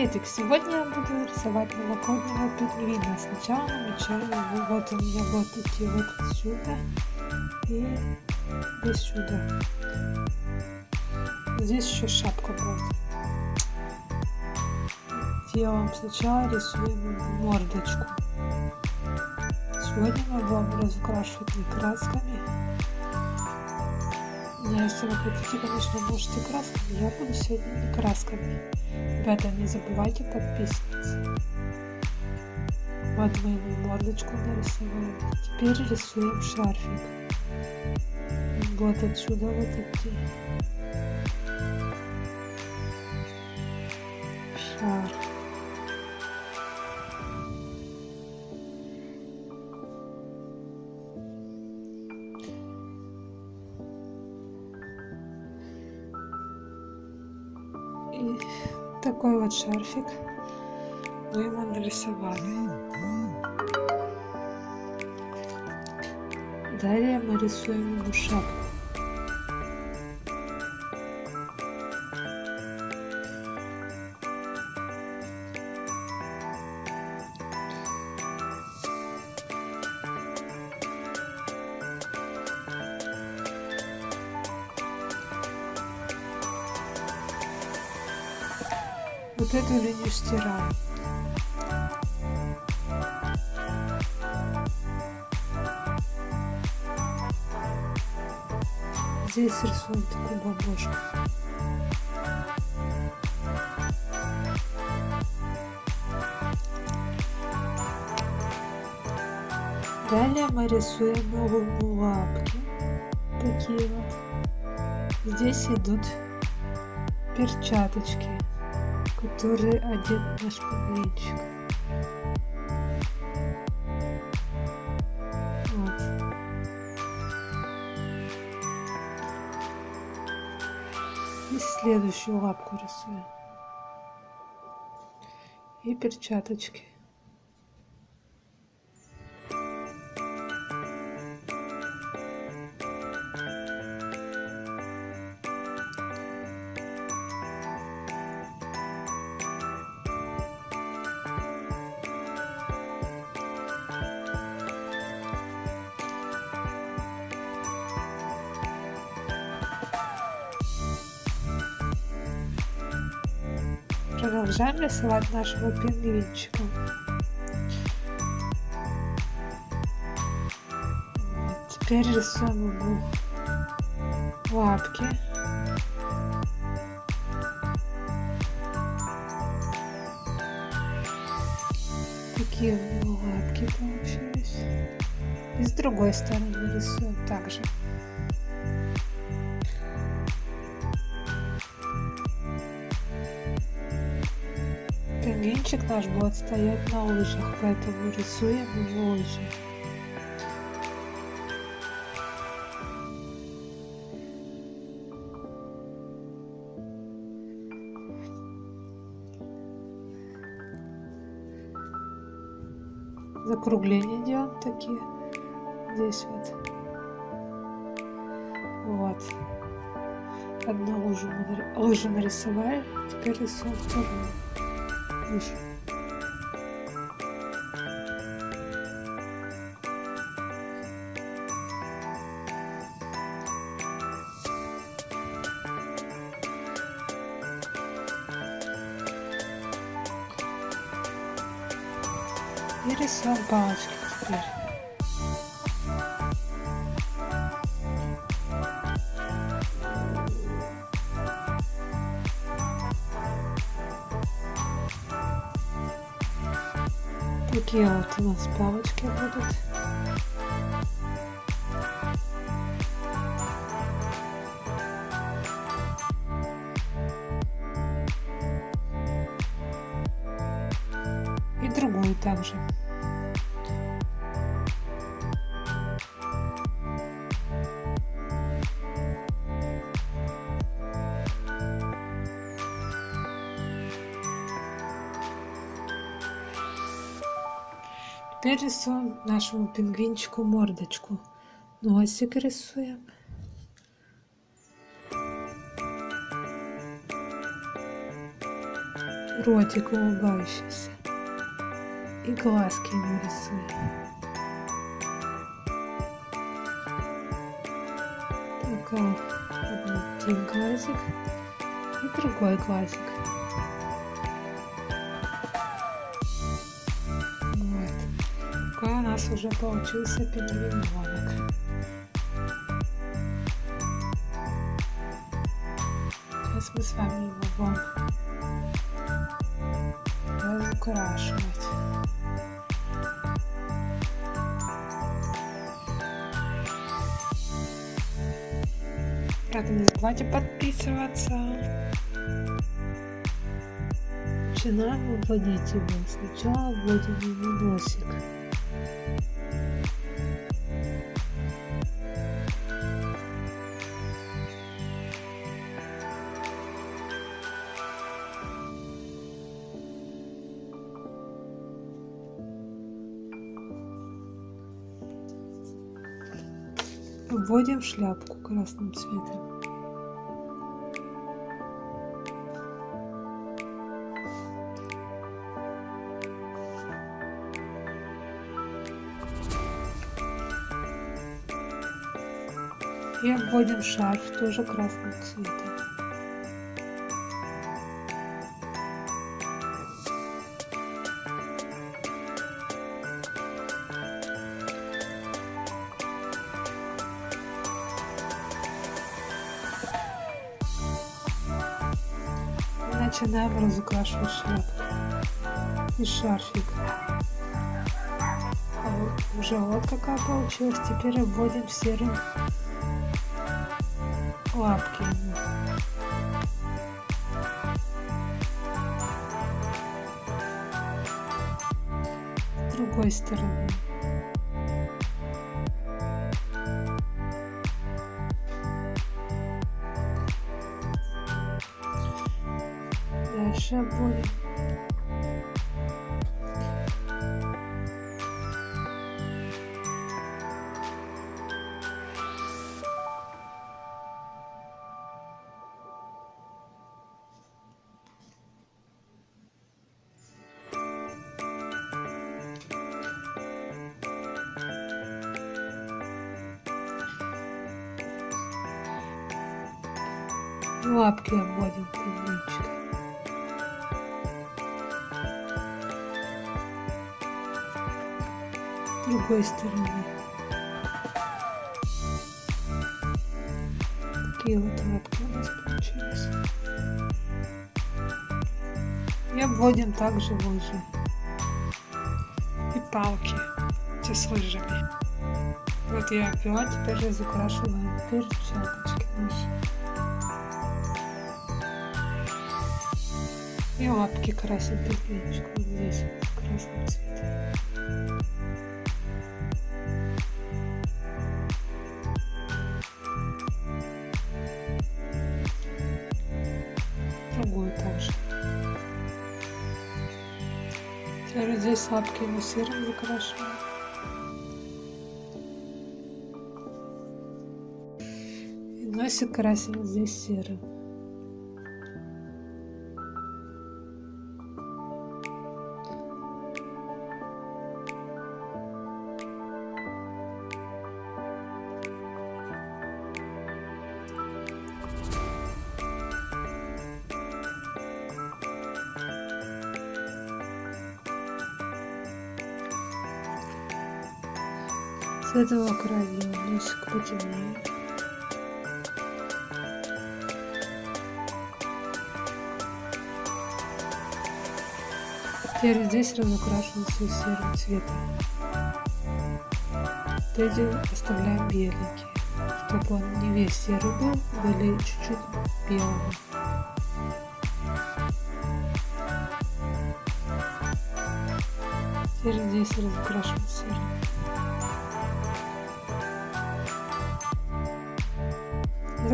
Приветик! Сегодня я буду рисовать новогоднего пингвина. Сначала намечаю его. Вот у меня вот идти вот отсюда и до сюда. Здесь еще шапка будет. Делаем сначала рисуем мордочку. Сегодня мы будем разукрашивать не красками. Но если вы хотите, конечно, можете красками. Я буду сегодня не красками. Ребята, не забывайте подписываться. Вот мы ему мордочку нарисовали. Теперь рисуем шарфик. Вот отсюда вот идти. Шар. И такой вот шарфик мы ему нарисовали. Далее мы рисуем ему шапку. Вот эту линию стираем. Здесь рисуем такую бабушку. Далее мы рисуем новые лапки. Такие вот. Здесь идут перчаточки который одет наш павлинчик. Вот. И следующую лапку рисуем. И перчаточки. Продолжаем рисовать нашего пингвинчика. Теперь рисуем ему лапки. Такие у него лапки получились. И с другой стороны рисуем также. Пингвинчик наш будет стоять на лыжах, поэтому рисуем его лыжи. Закругления делаем такие. Здесь вот. Вот. Одну лыжу, лыжу нарисовали, теперь рисуем вторую выше. И рисуем Такие вот у нас палочки будут. И другую также. Теперь рисуем нашему пингвинчику мордочку. Носик рисуем. ротик улыбающийся. И глазки ему рисую. Только один глазик и другой глазик. Нас уже получился пингвиненок. Сейчас мы с вами его будем разукрашивать. Правда, не забывайте подписываться. Начинаем вводить его. Сначала вводим ему носик. Вводим шляпку красным цветом. И обводим шарф тоже красным цветом. Начинаем разукрашивать шляпку и шарфик. А вот уже вот какая получилась. Теперь обводим серым лапки. Другой стороны. Дальше обводим. лапки обводим пингвинчика. Другой стороны. Такие вот лапки у нас получились. И обводим также лыжи. И палки. Те с лыжами. Вот я обвела, теперь разукрашиваю перчаточки наши. И лапки пингвинчик вот здесь красным цветом. Здесь лапки мы серым закрашиваем. И носик красим здесь серым. Этого края носик потемнее. Теперь здесь разукрашиваем все серым цветом. Эти оставляем беленькие, чтобы он не весь серый был, были чуть-чуть белого. Теперь здесь разукрашиваем серым.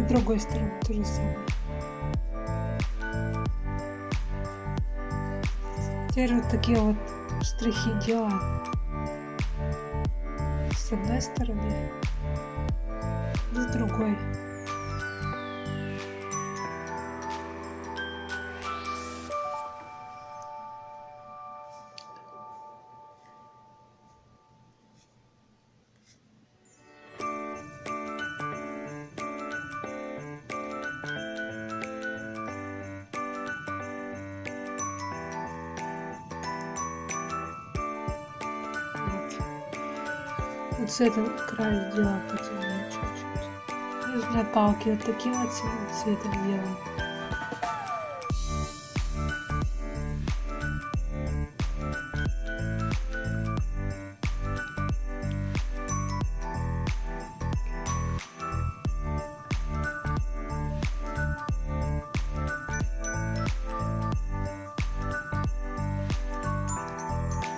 С другой стороны то же самое. Теперь вот такие вот штрихи делаем с одной стороны с другой. Вот с этого края сделаем потемнее чуть-чуть. Не знаю, палки вот таким вот цветом делаем.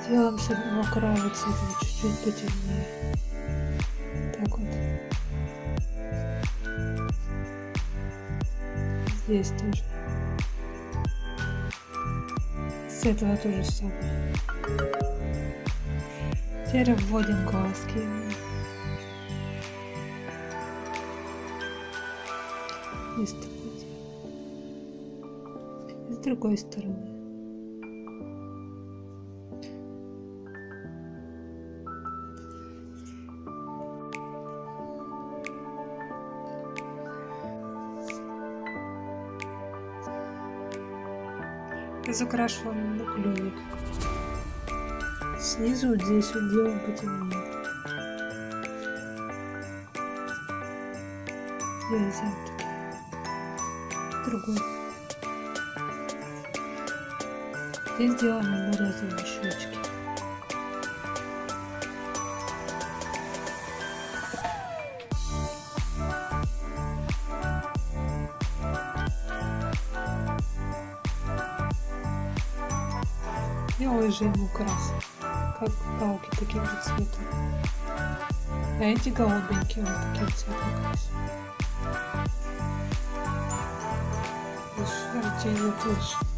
Делаем с одного края цветом чуть-чуть потемнее. Так вот. Здесь тоже. С этого то же самое. Теперь вводим глазки. И с другой стороны. Закрашиваем на клювик. Снизу вот здесь вот делаем потемнее. Вырезаем Другой. Здесь делаем нарезанные щечки. Ему крас, как палки таким же цветом. А эти голубенькие вот таким цветом красим. Еще растение тоже.